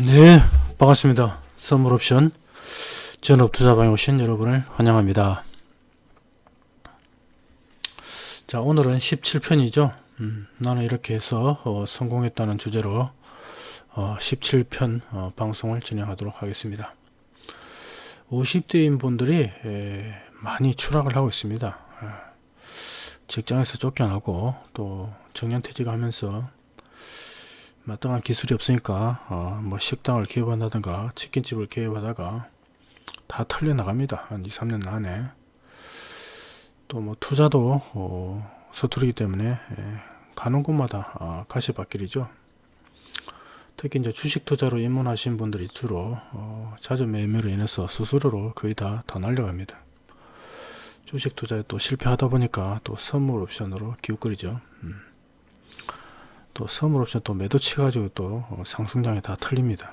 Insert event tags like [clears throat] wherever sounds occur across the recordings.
네, 반갑습니다. 선물옵션 전업투자방에 오신 여러분을 환영합니다. 자, 오늘은 17편이죠. 음, 나는 이렇게 해서 어, 성공했다는 주제로 어, 17편 어, 방송을 진행하도록 하겠습니다. 50대인 분들이 에, 많이 추락을 하고 있습니다. 에, 직장에서 쫓겨나고 또 정년퇴직하면서 마땅한 기술이 없으니까 어, 뭐 식당을 개업한다든가 치킨집을 개업하다가 다 털려 나갑니다. 한 2, 3년 안에 또 뭐 투자도 어, 서투르기 때문에 예, 가는 곳마다 아, 가시밭길이죠. 특히 이제 주식 투자로 입문하신 분들이 주로 어, 잦은 매매로 인해서 수수료로 거의 다 다 날려갑니다. 주식 투자에 또 실패하다 보니까 또 선물 옵션으로 기웃거리죠. 음. 또 선물 옵션 또 매도 치가지고 또 어, 상승장에 다 털립니다.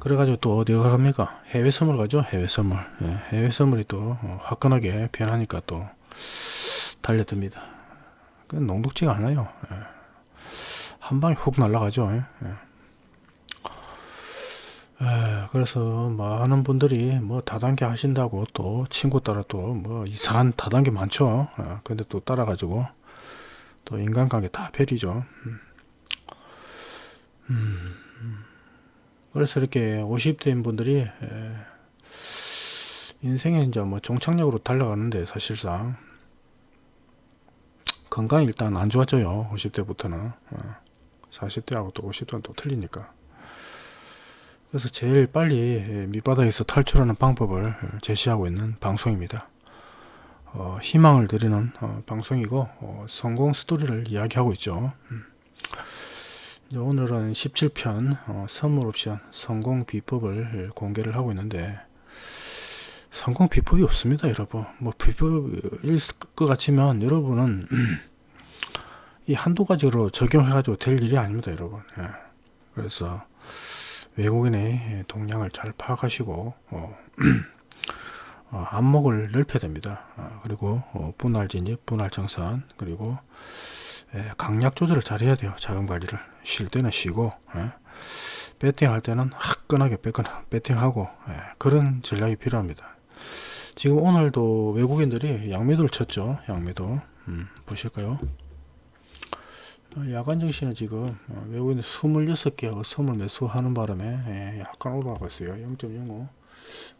그래가지고 또 어디가 갑니까? 해외 선물 가죠. 해외 선물. 예, 해외 선물이 또 어, 화끈하게 변하니까 또 달려듭니다. 그 농독지가 않아요. 예. 한 방에 훅 날아가죠. 예. 예, 그래서 많은 분들이 뭐 다단계 하신다고 또 친구 따라 또 뭐 이상한 다단계 많죠. 예, 근데 또 따라가지고 또 인간관계 다 폐리죠. 음. 음. 그래서 이렇게 50대인 분들이 에, 인생에 이제 뭐 종착역으로 달려가는데 사실상 건강이 일단 안 좋아져요. 50대부터는. 어. 40대하고 또 50대는 또 틀리니까. 그래서 제일 빨리 밑바닥에서 탈출하는 방법을 제시하고 있는 방송입니다. 어, 희망을 드리는 어, 방송이고 어, 성공 스토리를 이야기하고 있죠. 음. 오늘은 17편 어, 선물 옵션 성공 비법을 공개를 하고 있는데 성공 비법이 없습니다 여러분 뭐 비법일 것 같지만 여러분은 [clears throat] 이 한두 가지로 적용해 가지고 될 일이 아닙니다 여러분 예. 그래서 외국인의 동향을 잘 파악하시고 어, 어, [clears throat] 안목을 넓혀야 됩니다. 어, 그리고 어, 분할 진입, 분할 정산, 그리고 예, 강약 조절을 잘 해야 돼요. 자금 관리를. 쉴 때는 쉬고, 예, 배팅할 때는 화끈하게 배팅하고, 예, 그런 전략이 필요합니다. 지금 오늘도 외국인들이 양매도를 쳤죠. 양매도. 음, 보실까요? 어, 야간 정시는 지금 어, 외국인 26개하고 20 매수하는 바람에 예, 약간 올라가고 있어요. 0.05.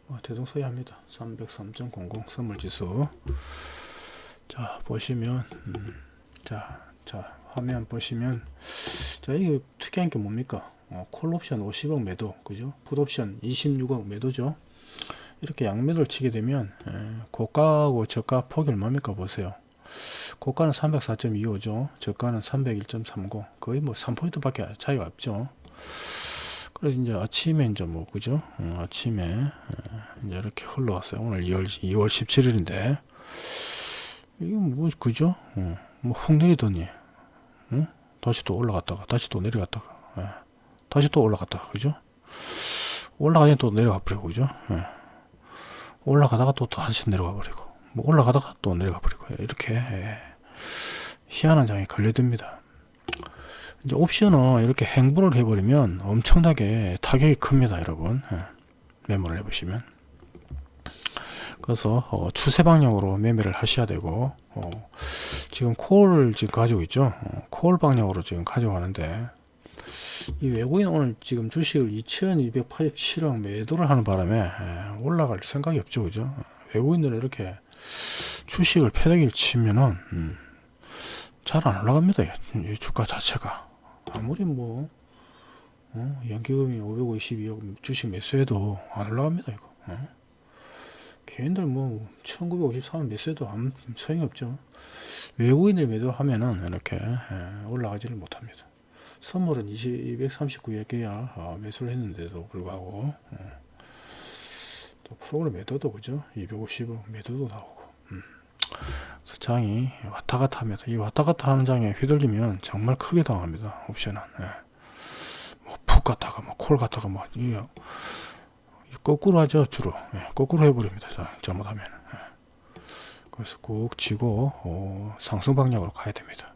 어, 대동소이합니다. 303.00 선물지수. 자 보시면 음, 자, 자 화면 보시면 자 이게 특이한 게 뭡니까? 어, 콜옵션 50억 매도 그죠? 풋옵션 26억 매도죠. 이렇게 양매도를 치게 되면 에, 고가하고 저가 폭이 얼마입니까? 보세요. 고가는 304.25죠. 저가는 301.30 거의 뭐 3포인트 밖에 차이가 없죠 그래서 이제 아침에 이제 뭐 그죠? 어, 아침에 어, 이제 이렇게 흘러왔어요. 오늘 2월 2월 17일인데 이거 뭐 그죠? 어, 뭐훅 내리더니 어? 다시 또 올라갔다가 다시 또 내려갔다가 예. 다시 또 올라갔다가 그죠? 올라가니 또 내려가 버리고 그죠? 예. 올라가다가 또 다시 내려가 버리고 뭐 올라가다가 또 내려가 버리고 이렇게 예. 희한한 장에 걸려듭니다. 이제 옵션은 이렇게 행보를 해버리면 엄청나게 타격이 큽니다 여러분. 예. 메모를 해보시면. 그래서 어, 추세 방향으로 매매를 하셔야 되고 어, 지금 콜을 지금 가지고 있죠? 어, 콜 방향으로 지금 가져가는데 이 외국인 오늘 지금 주식을 2287억 매도를 하는 바람에 예, 올라갈 생각이 없죠 그죠? 외국인들은 이렇게 주식을 패대기를 치면은 음, 잘 안 올라갑니다 이 주가 자체가 아무리 뭐 어? 연기금이 552억 주식 매수해도 안 올라갑니다 이거 어? 개인들 뭐 1953원 매수해도 아무 소용이 없죠 외국인들 매도하면은 이렇게 예, 올라가지를 못합니다 선물은 239에 개야 아, 매수를 했는데도 불구하고 어. 또 프로그램 매도도 그죠 250억 매도도 나오고 음. 장이 왔다 갔다 합니다. 이 왔다 갔다 하는 장에 휘둘리면 정말 크게 당합니다. 옵션은. 예. 뭐푹 갔다가 뭐콜 갔다가 뭐 이, 거꾸로 하죠 주로. 예. 거꾸로 해버립니다. 잘못하면. 예. 그래서 꾹 쥐고 어, 상승 방향으로 가야 됩니다.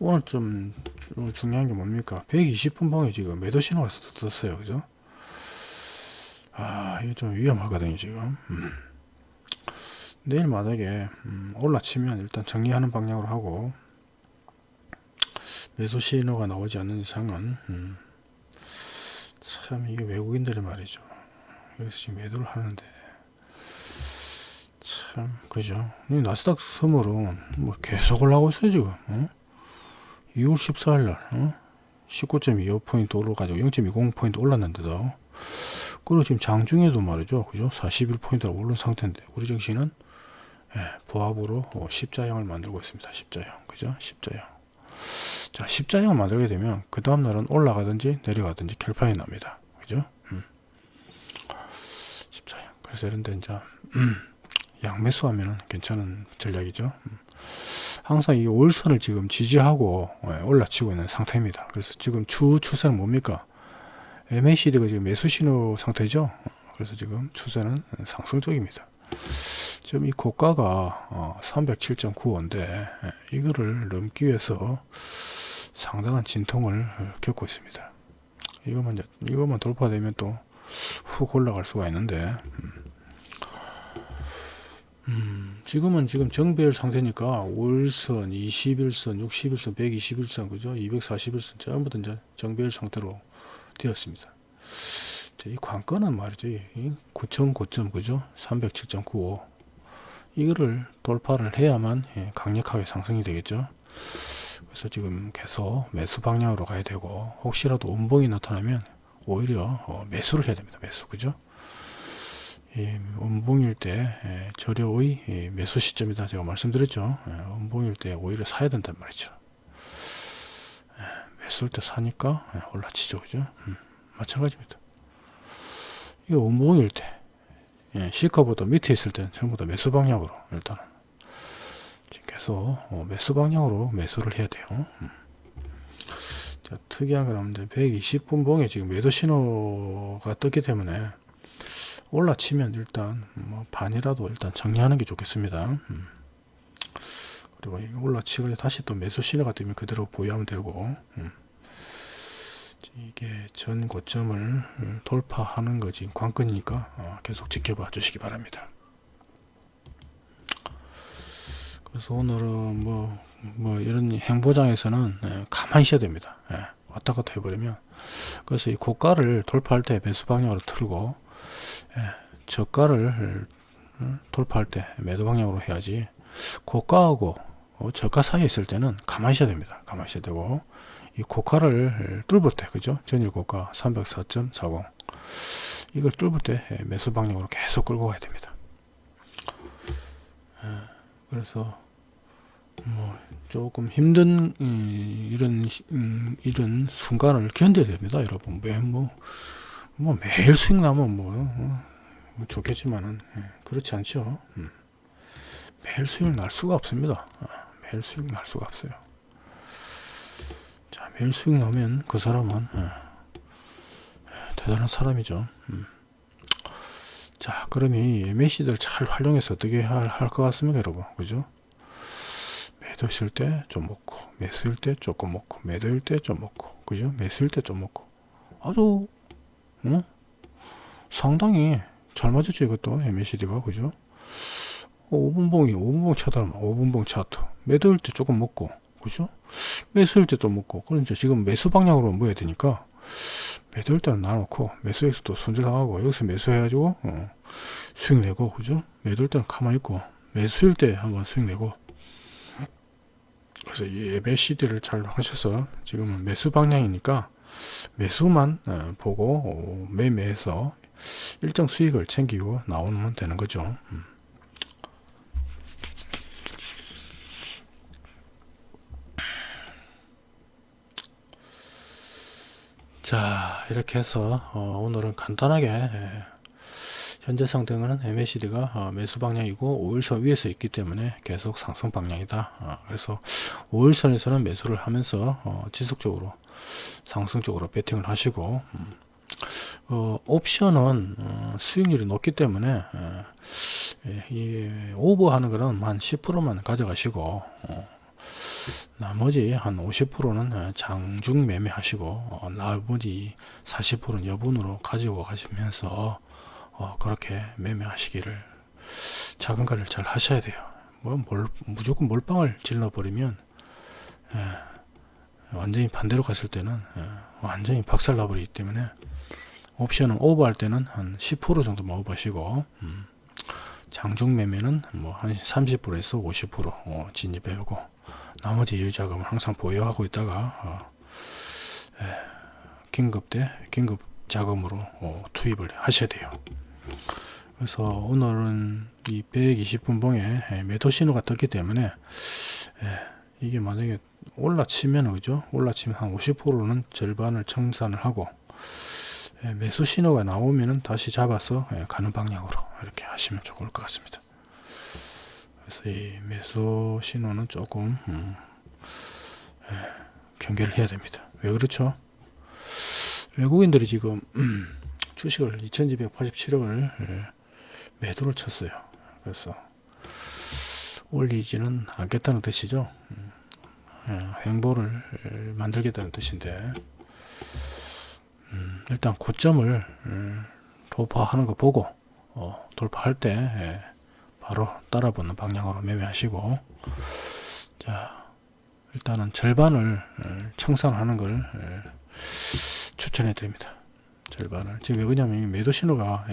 오늘 좀 주- 중요한 게 뭡니까? 120분 봉에 지금 매도 신호가 떴어요. 그죠? 아, 이게 좀 위험하거든요, 지금. 음. 내일 만약에 음, 올라치면 일단 정리하는 방향으로 하고 매수 신호가 나오지 않는 이상은 음, 참 이게 외국인들이 말이죠. 여기서 지금 매도를 하는데 참 그죠? 이 나스닥 선물은 뭐 계속 올라가고 있어요 지금. 어? 2월 14일 날 어? 19.25포인트 올라가지고 0.20포인트 올랐는데도 그리고 지금 장중에도 말이죠 그죠 41포인트가 오른 상태인데 우리 정신은 예, 부합으로 어, 십자형을 만들고 있습니다 십자형 그죠 십자형 자 십자형을 만들게 되면 그 다음날은 올라가든지 내려가든지 결판이 납니다 그죠 음. 십자형 그래서 이런데 이제 음, 양매수 하면은 괜찮은 전략이죠 음. 항상 이 월선을 지금 지지하고 예, 올라치고 있는 상태입니다. 그래서 지금 주 추세는 뭡니까? MACD가 지금 매수 신호 상태죠. 어, 그래서 지금 추세는 상승 쪽입니다. 지금 이 고가가 307.95인데 이거를 넘기 위해서 상당한 진통을 어, 겪고 있습니다. 이것만 이것만 돌파되면 또 훅 올라갈 수가 있는데 음, 지금은 지금 정배열 상태니까 월선, 21선, 61선, 121선, 그죠? 241선 전부 다 이제 정배열 상태로 되었습니다. 자, 이 관건은 말이죠. 이 9점 고점, 그죠? 307.95. 이거를 돌파를 해야만 예, 강력하게 상승이 되겠죠. 그래서 지금 계속 매수 방향으로 가야 되고, 혹시라도 음봉이 나타나면 오히려 어, 매수를 해야 됩니다. 매수, 그죠? 이 음봉일 때 예, 저려의 이 매수 시점이다 제가 말씀드렸죠 예, 음봉일 때 오히려 사야 된단 말이죠 예, 매수일 때 사니까 예, 올라치죠 그죠 음, 마찬가지입니다 이거 음봉일 때 예, 시가보다 밑에 있을 때는 전부 다 매수 방향으로 일단은 계속 어, 매수 방향으로 매수를 해야 돼요 음. 자, 특이한 건 없는데 120분 봉에 지금 매도 신호가 떴기 때문에 올라치면 일단 뭐 반이라도 일단 정리하는 게 좋겠습니다. 음. 그리고 이게 올라치고 다시 또 매수 신호가 뜨면 그대로 보유하면 되고 음. 이게 전 고점을 음, 돌파하는 거지 관건이니까 어, 계속 지켜봐 주시기 바랍니다. 그래서 오늘은 뭐, 뭐 이런 행보장에서는 예, 가만히 있어야 됩니다. 예, 왔다 갔다 해버리면 그래서 이 고가를 돌파할 때 매수 방향으로 틀고 예, 저가를 음, 돌파할 때 매도 방향으로 해야지 고가하고 어, 저가 사이에 있을 때는 가만히 있어야 됩니다. 가만히 있어야 되고 이 고가를 뚫을 때 그죠? 전일 고가 304.40 이걸 뚫을 때 예, 매수 방향으로 계속 끌고 가야 됩니다. 예, 그래서 뭐 조금 힘든 이, 이런 음, 이런 순간을 견뎌야 됩니다, 여러분. 매뭐 뭐 매일 수익 나면 뭐, 어, 뭐 좋겠지만은 예, 그렇지 않죠. 음. 매일 수익 날 수가 없습니다. 어, 매일 수익 날 수가 없어요. 자 매일 수익 나면 그 사람은 예, 예, 대단한 사람이죠. 음. 자 그럼 이 MAC들 잘 활용해서 어떻게 할 것 같습니까, 여러분? 그죠? 매도실 때 좀 먹고 매수일 때 조금 먹고 매도일 때 좀 먹고 그죠? 매수일 때 좀 먹고 아주 어? 상당히 잘 맞았죠 이것도 MACD가 그죠 5분봉이 5분봉 차트면 5분봉 차트 매도일 때 조금 먹고 그죠 매수일 때좀 먹고 이제 지금 매수 방향으로 모여야 되니까 매도일 때는 놔놓고 매수에서 또 손절하고 여기서 매수해가지고 어, 수익 내고 그죠 매도일 때는 가만히 있고 매수일 때 한번 수익 내고 그래서 이 MACD를 잘 하셔서 지금은 매수 방향이니까 매수만 어, 보고 어, 매매해서 일정 수익을 챙기고 나오면 되는 거죠. 음. 자 이렇게 해서 어, 오늘은 간단하게 예, 현재 상승은 MACD가 어, 매수 방향이고 5일선 위에서 있기 때문에 계속 상승 방향이다. 어, 그래서 5일선에서는 매수를 하면서 어, 지속적으로 상승 쪽으로 배팅을 하시고 음, 어, 옵션은 어, 수익률이 높기 때문에 어, 예, 이 오버하는 거는 한 10%만 가져가시고 어, 나머지 한 50%는 장중 매매하시고 어, 나머지 40%는 여분으로 가지고 가시면서 어, 그렇게 매매하시기를 자금관리를 잘 하셔야 돼요. 뭐 몰, 무조건 몰빵을 질러 버리면 예, 완전히 반대로 갔을 때는 예, 완전히 박살 나버리기 때문에 옵션은 오버할 때는 한 10% 정도만 오버하시고 음, 장중 매매는 뭐 한 30%에서 50% 어, 진입해오고 나머지 여유자금을 항상 보유하고 있다가 어, 예, 긴급 때 긴급 자금으로 어, 투입을 하셔야 돼요. 그래서 오늘은 이 120분 봉에 예, 매도 신호가 떴기 때문에 예, 이게 만약에 올라치면 그죠? 올라치면 한 50%는 절반을 청산을 하고 예, 매수 신호가 나오면은 다시 잡아서 예, 가는 방향으로 이렇게 하시면 좋을 것 같습니다. 그래서 이 매수 신호는 조금 음, 예, 경계를 해야 됩니다. 왜 그렇죠? 외국인들이 지금 음, 주식을 2287억을 예, 매도를 쳤어요. 그래서 올리지는 않겠다는 뜻이죠. 음, 예, 행보를 예, 만들겠다는 뜻인데 음, 일단 고점을 음, 돌파하는 거 보고 어, 돌파할 때 예, 바로 따라붙는 방향으로 매매하시고 자 일단은 절반을 예, 청산하는 걸 예, 추천해 드립니다. 절반을 지금 왜 그러냐면 이 매도 신호가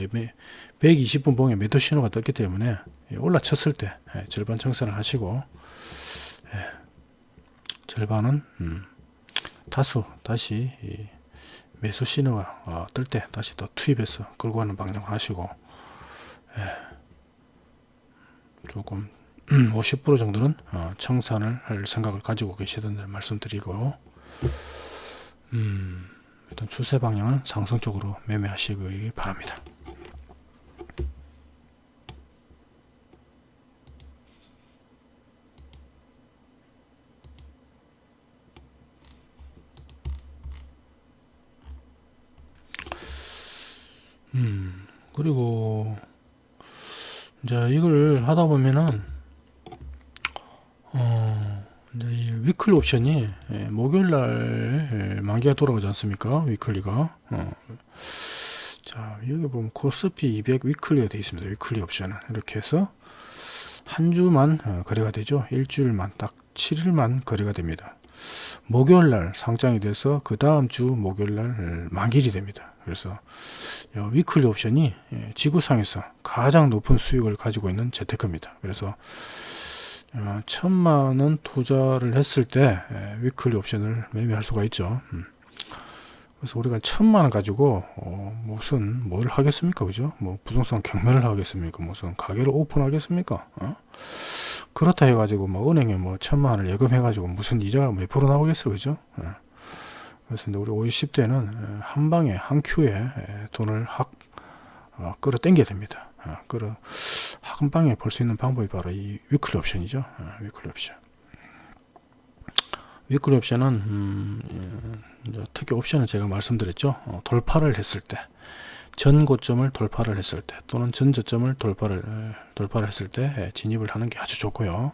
120분 봉에 매도 신호가 떴기 때문에 올라쳤을 때 예, 절반 청산을 하시고 예, 절반은 음, 다수 다시 이 매수 신호가 어, 뜰때 다시 또 투입해서 끌고 가는 방향을 하시고 예, 조금 50% 정도는 어, 청산을 할 생각을 가지고 계시던 말씀드리고 음, 일단 추세 방향은 상승 쪽으로 매매하시기 바랍니다. 음, 그리고 이제 이걸 하다 보면은 어, 이제 이 weekly 옵션이 예, 목요일 날 예, 만기가 돌아가지 않습니까? weekly가. 어. 자, 여기 보면 코스피 200 weekly가 되어 있습니다. weekly 옵션은 이렇게 해서 한 주만 어, 거래가 되죠. 일주일만 딱 7일만 거래가 됩니다. 목요일 날 상장이 돼서 그 다음 주 목요일 날 만기일이 됩니다. 그래서 weekly 옵션이 예, 지구상에서 가장 높은 수익을 가지고 있는 재테크입니다. 그래서 어, 천만 원 투자를 했을 때 예, weekly 옵션을 매매할 수가 있죠. 음. 그래서 우리가 천만 원 가지고 어, 무슨 뭘 하겠습니까, 그죠? 뭐 부동산 경매를 하겠습니까? 무슨 가게를 오픈하겠습니까? 어? 그렇다 해가지고 뭐 은행에 뭐 천만 원을 예금해가지고 무슨 이자가 몇 프로 나오겠어, 그죠? 예. 그래서 우리 50대는 한 방에 한 큐에 돈을 확 어, 끌어당겨야 됩니다. 어, 끌어 한 방에 벌 수 있는 방법이 바로 이 weekly 옵션이죠. 어, weekly 옵션. weekly 옵션은 음, 예, 특히 옵션은 제가 말씀드렸죠. 어, 돌파를 했을 때, 전 고점을 돌파를 했을 때, 또는 전 저점을 돌파를 돌파를 했을 때 진입을 하는 게 아주 좋고요.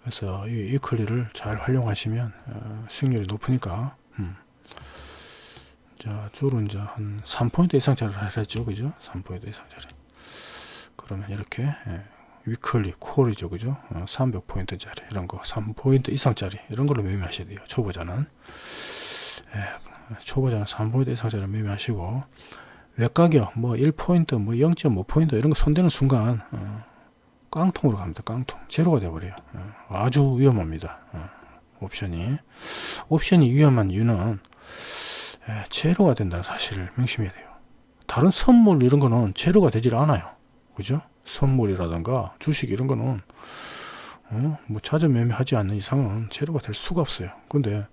그래서 이 weekly를 잘 활용하시면 어, 수익률이 높으니까 음. 자, 주로 이제 한 3포인트 이상짜리를 하랬죠. 그죠? 3포인트 이상짜리. 그러면 이렇게, 예, weekly, 콜이죠. 그죠? 어, 300포인트 짜리, 이런 거, 3포인트 이상짜리, 이런 걸로 매매하셔야 돼요. 초보자는. 예, 초보자는 3포인트 이상짜리 매매하시고, 외가격, 뭐 1포인트, 뭐 0.5포인트, 이런 거 손대는 순간, 어, 깡통으로 갑니다. 깡통. 제로가 되어버려요. 어, 아주 위험합니다. 어. 옵션이 옵션이 위험한 이유는 예, 제로가 된다는 사실을 명심해야 돼요 다른 선물 이런 거는 제로가 되질 않아요 그죠 선물이라든가 주식 이런 거는 어, 뭐 자주 매매하지 않는 이상은 제로가 될 수가 없어요 근데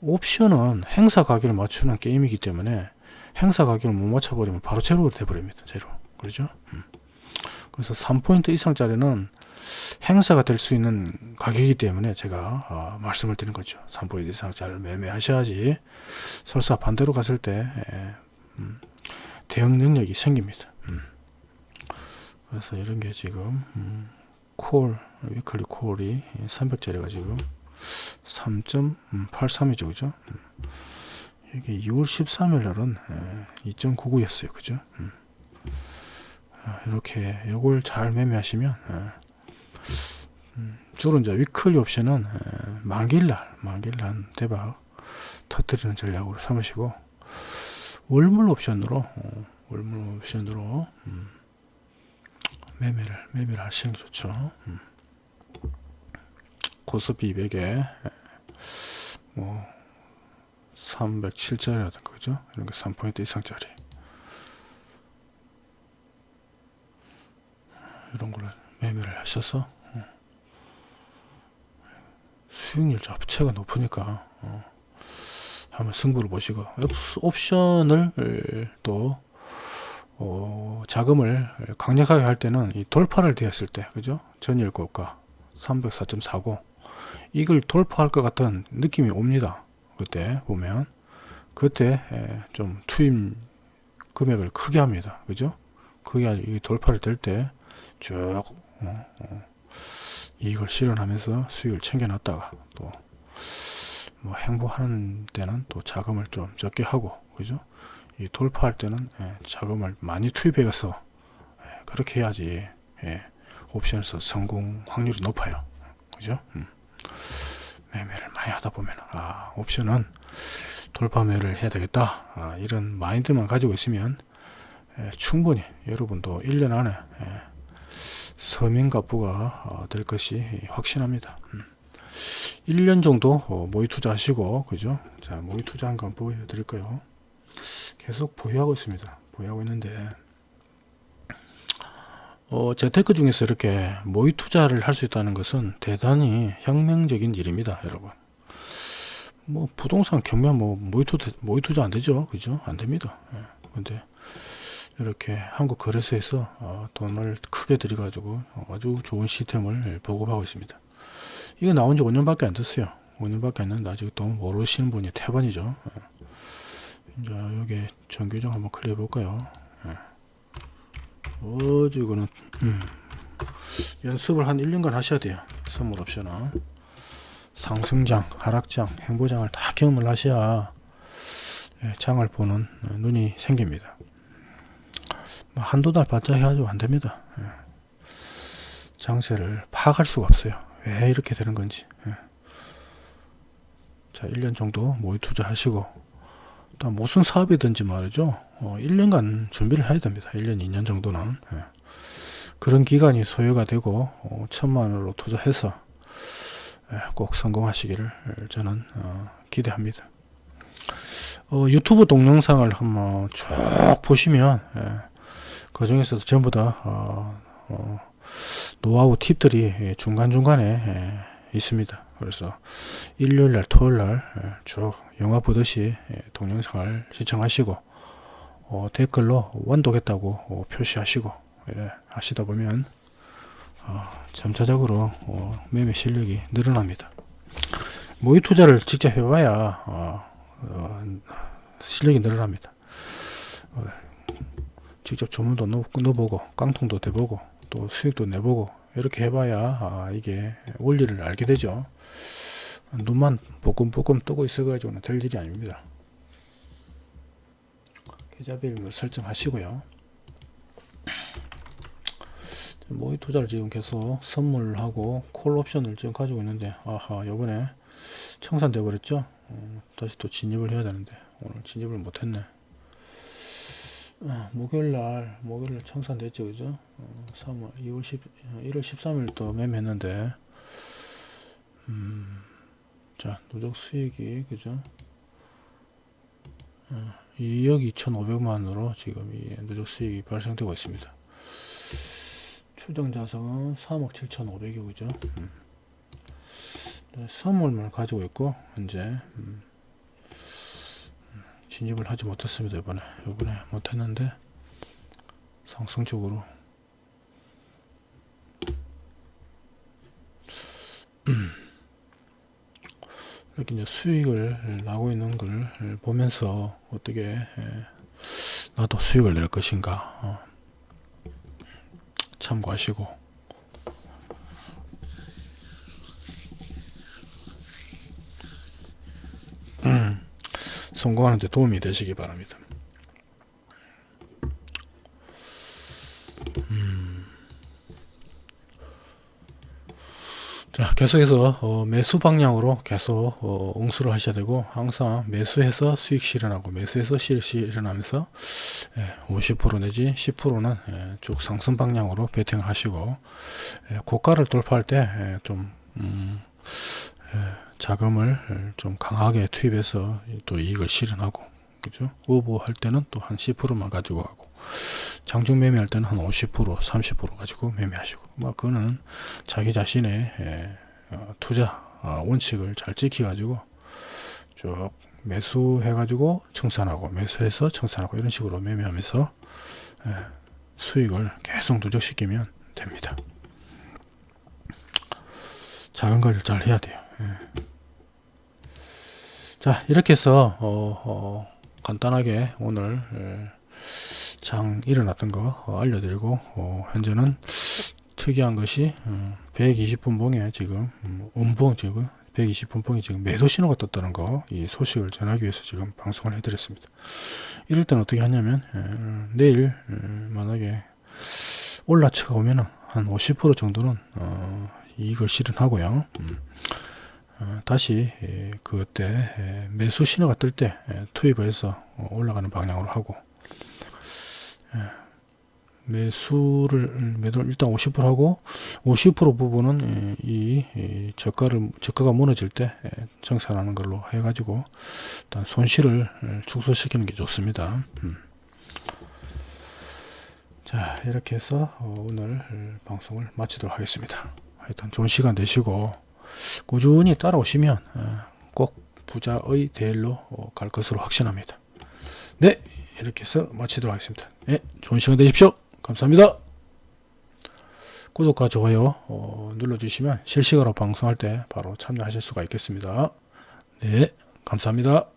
옵션은 행사 가격을 맞추는 게임이기 때문에 행사 가격을 못 맞춰버리면 바로 제로가 돼버립니다 제로 그렇죠 음. 그래서 3포인트 이상짜리는 행사가 될 수 있는 가격이기 때문에 제가 어, 말씀을 드린 거죠. 3포인트 이상 잘 매매하셔야지 설사 반대로 갔을 때 예, 음, 대응 능력이 생깁니다. 음. 그래서 이런 게 지금 음, 콜 위클리 콜이 300짜리가 지금 3.83이죠 그죠 음. 이게 2월 13일 날은 2.99였어요 그죠 음. 아, 이렇게 요걸 잘 매매하시면 음, 주로 이제 위클리 옵션은 만길날 만길날 대박 터뜨리는 전략으로 삼으시고 월물 옵션으로 어, 월물 옵션으로 음, 매매를 매매를 하시는 게 좋죠. 음. 고스피 200에 뭐 307짜리라든가 그죠? 이런 게 3포인트 이상짜리 이런 걸로 매매를 하셔서 어. 수익률 자체가 높으니까 어. 한번 승부를 보시고 옵션을 또 어, 자금을 강력하게 할 때는 이 돌파를 되었을 때 그죠 전일 고가 304.49 이걸 돌파할 것 같은 느낌이 옵니다 그때 보면 그때 좀 투입 금액을 크게 합니다. 그죠? 그게 돌파를 될 때쭉 어, 어, 이익을 실현하면서 수익을 챙겨놨다가 또 뭐 행보하는 때는 또 자금을 좀 적게 하고 그죠? 이 돌파할 때는 예, 자금을 많이 투입해서 예, 그렇게 해야지 예, 옵션에서 성공 확률이 높아요. 그죠? 음. 매매를 많이 하다 보면 아 옵션은 돌파 매를 해야 되겠다. 아, 이런 마인드만 가지고 있으면 예, 충분히 여러분도 1년 안에 예, 서민가부가 어, 될 것이 확신합니다. 음. 1년 정도 어, 모의 투자하시고 그죠? 자 모의 투자한 거 한번 보여드릴까요? 계속 보유하고 있습니다. 보유하고 있는데 어, 재테크 중에서 이렇게 모의 투자를 할 수 있다는 것은 대단히 혁명적인 일입니다 여러분. 뭐 부동산 경매 뭐 모의 투자 모의 투자 안 되죠. 그죠? 안 됩니다. 예. 근데 이렇게 한국 거래소에서 어, 돈을 크게 들여 가지고 아주 좋은 시스템을 보급하고 있습니다. 이거 나온 지 5년밖에 안 됐어요. 5년밖에 안 됐는데 아직 또 모르시는 분이 태반이죠. 예. 이제 여기 정규정 한번 클릭해 볼까요 예. 어지 이거는 음. 연습을 한 1년간 하셔야 돼요 선물 옵션은 상승장 하락장 행보장을 다 경험을 하셔야 예, 장을 보는 눈이 생깁니다 뭐 한두 달 바짝 해가지고 안됩니다 예. 장세를 파악할 수가 없어요 왜 이렇게 되는 건지 예. 자 1년 정도 모의 투자 하시고 또 무슨 사업이든지 말이죠. 어, 1년간 준비를 해야 됩니다. 1년 2년 정도는. 예. 그런 기간이 소요가 되고 어, 천만 원으로 투자해서 예, 꼭 성공하시기를 저는 어, 기대합니다. 어, 유튜브 동영상을 한번 쭉 보시면 예, 그 중에서도 전부 다 어, 어, 노하우 팁들이 중간중간에 예, 있습니다 그래서 일요일날 토요일날 쭉 영화 보듯이 동영상을 시청하시고 어, 댓글로 완독했다고 어, 표시하시고 이래 하시다 보면 어, 점차적으로 어, 매매 실력이 늘어납니다. 모의 투자를 직접 해봐야 어, 어, 실력이 늘어납니다. 어, 직접 주문도 넣어보고 깡통도 대보고 또 수익도 내보고 이렇게 해봐야 아, 이게 원리를 알게 되죠 눈만 볶음볶음 뜨고 있어가지고는 될 일이 아닙니다. 계좌비를 설정하시고요. 모의 투자를 지금 계속 선물하고 콜 옵션을 지금 가지고 있는데 아하 요번에 청산돼 버렸죠? 어, 다시 또 진입을 해야 되는데 오늘 진입을 못했네. 어, 목요일날 목요일날 청산됐죠 그죠? 어, 3월 2월 10 1월 13일 또 매매했는데 음, 자 누적 수익이 그죠? 어, 2억 2,500만으로 지금 이 누적 수익이 발생되고 있습니다. 추정 자산은 3억 7,500이 그죠? 음. 네, 선물만 가지고 있고 현재 음. 진입을 하지 못했습니다 이번에. 이번에 못했는데 상승적으로 이렇게 이제 수익을 나고 있는 걸 보면서 어떻게 예, 나도 수익을 낼 것인가 어, 참고하시고 [clears throat] 성공하는데 도움이 되시기 바랍니다. 자, 계속해서 어, 매수 방향으로 계속 어, 응수를 하셔야 되고 항상 매수해서 수익 실현하고 매수해서 수익 실현하면서 예, 50% 내지 10%는 예, 쭉 상승 방향으로 베팅을 하시고 예, 고가를 돌파할 때좀 음, 예, 자금을 좀 강하게 투입해서 또 이익을 실현하고 그죠? 오버할 때는 또 한 10%만 가지고 가고 장중 매매할 때는 한 50% 30% 가지고 매매하시고. 뭐 그거는 자기 자신의 예, 어, 투자 어, 원칙을 잘 지키 가지고 쭉 매수해 가지고 청산하고 매수해서 청산하고 이런 식으로 매매하면서 예, 수익을 계속 누적시키면 됩니다. 작은 걸잘 해야 돼요. 예. 자 이렇게 해서 어, 어, 간단하게 오늘 예, 장 일어났던 거 어, 알려드리고 어, 현재는 특이한 것이 어, 120분 봉에 지금 음, 음봉 지금 120분 봉이 지금 매도 신호가 떴다는 거 이 소식을 전하기 위해서 지금 방송을 해드렸습니다. 이럴 때는 어떻게 하냐면 에, 내일 에, 만약에 올라치가 오면은 한 50% 정도는 어, 이익을 실현하고요. 음, 어, 다시 에, 그때 에, 매수 신호가 뜰 때 투입을 해서 어, 올라가는 방향으로 하고 매수를 매도 일단 50% 하고 50% 부분은 이, 이 저가를 저가가 무너질 때 정산하는 걸로 해가지고 일단 손실을 축소시키는 게 좋습니다. 음. 자 이렇게 해서 어, 오늘 방송을 마치도록 하겠습니다. 하여튼 좋은 시간 되시고 꾸준히 따라오시면 어, 꼭 부자의 대일로 어, 갈 것으로 확신합니다. 네 이렇게 해서 마치도록 하겠습니다. 네, 좋은 시간 되십시오. 감사합니다. 구독과 좋아요 어, 눌러주시면 실시간으로 방송할 때 바로 참여하실 수가 있겠습니다. 네, 감사합니다.